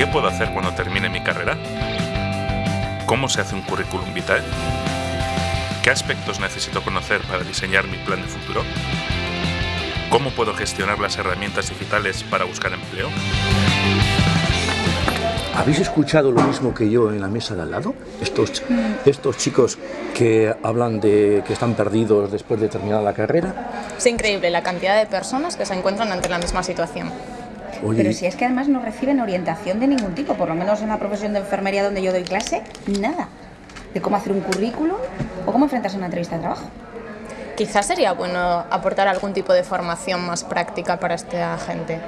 ¿Qué puedo hacer cuando termine mi carrera? ¿Cómo se hace un currículum vitae? ¿Qué aspectos necesito conocer para diseñar mi plan de futuro? ¿Cómo puedo gestionar las herramientas digitales para buscar empleo? ¿Habéis escuchado lo mismo que yo en la mesa de al lado? Estos, estos chicos que hablan de que están perdidos después de terminar la carrera. Es increíble la cantidad de personas que se encuentran ante la misma situación. Oye, Pero si es que además no reciben orientación de ningún tipo, por lo menos en la profesión de enfermería donde yo doy clase, nada. De cómo hacer un currículum o cómo enfrentarse a una entrevista de trabajo. Quizás sería bueno aportar algún tipo de formación más práctica para esta gente.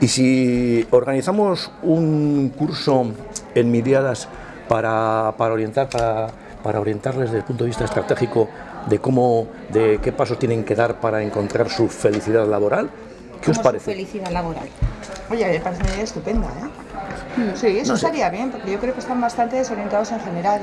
Y si organizamos un curso en Miriadas para, para orientar, para, para orientarles desde el punto de vista estratégico de cómo, de qué pasos tienen que dar para encontrar su felicidad laboral, ¿qué os Como su parece? felicidad laboral. Oye, me parece una idea estupenda, ¿eh? Sí, eso No sé. estaría bien, porque yo creo que están bastante desorientados en general.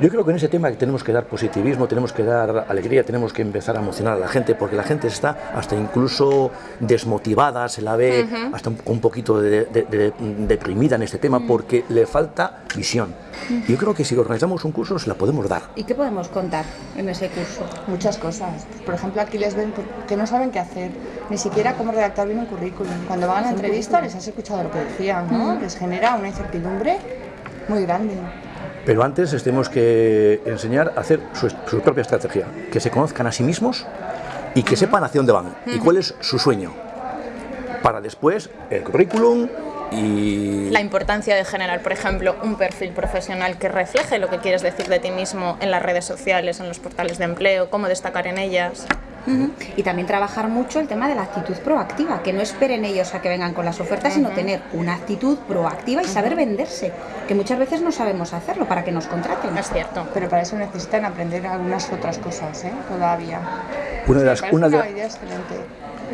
Yo creo que en ese tema tenemos que dar positivismo, tenemos que dar alegría, tenemos que empezar a emocionar a la gente, porque la gente está hasta incluso desmotivada, se la ve hasta un, poquito de- de- de- deprimida en este tema, porque le falta visión. Yo creo que si organizamos un curso se la podemos dar. ¿Y qué podemos contar en ese curso? Muchas cosas. Por ejemplo, aquí les ven que no saben qué hacer, ni siquiera cómo redactar bien un currículum. Cuando van a la entrevista les has escuchado lo que decían, ¿no? Les genera una incertidumbre muy grande. Pero antes les tenemos que enseñar a hacer su, su propia estrategia, que se conozcan a sí mismos y que sepan hacia dónde van y cuál es su sueño. Para después el currículum y... La importancia de generar, por ejemplo, un perfil profesional que refleje lo que quieres decir de ti mismo en las redes sociales, en los portales de empleo, cómo destacar en ellas. Y también trabajar mucho el tema de la actitud proactiva, que no esperen ellos a que vengan con las ofertas, sino tener una actitud proactiva y saber venderse, que muchas veces no sabemos hacerlo para que nos contraten. Es cierto. Pero para eso necesitan aprender algunas otras cosas, ¿eh? Todavía. Una de las, una de- una idea excelente.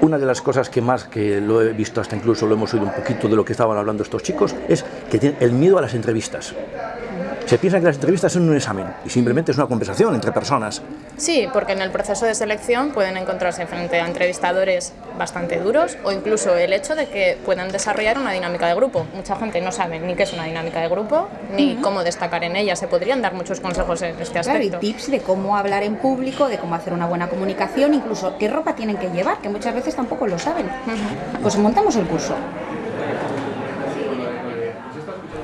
Una de las cosas que más, que lo he visto hasta incluso lo hemos oído un poquito de lo que estaban hablando estos chicos, es que tienen el miedo a las entrevistas. Se piensan que las entrevistas son un examen y simplemente es una conversación entre personas. Sí, porque en el proceso de selección pueden encontrarse frente a entrevistadores bastante duros o incluso el hecho de que puedan desarrollar una dinámica de grupo. Mucha gente no sabe ni qué es una dinámica de grupo ni cómo destacar en ella. Se podrían dar muchos consejos en este Claro, y aspecto. tips de cómo hablar en público, de cómo hacer una buena comunicación, incluso qué ropa tienen que llevar, que muchas veces tampoco lo saben. Pues montamos el curso.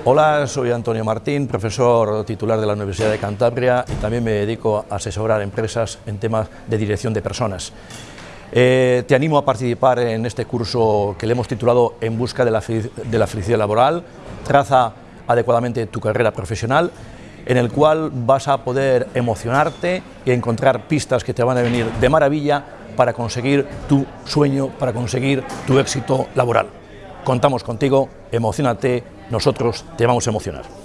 Hola, soy Antonio Martín, profesor titular de la Universidad de Cantabria y también me dedico a asesorar empresas en temas de dirección de personas. Eh, te animo a participar en este curso que le hemos titulado En busca de la, de la felicidad laboral, traza adecuadamente tu carrera profesional, en el cual vas a poder emocionarte y encontrar pistas que te van a venir de maravilla para conseguir tu sueño, para conseguir tu éxito laboral. Contamos contigo, emocionate, nosotros te vamos a emocionar.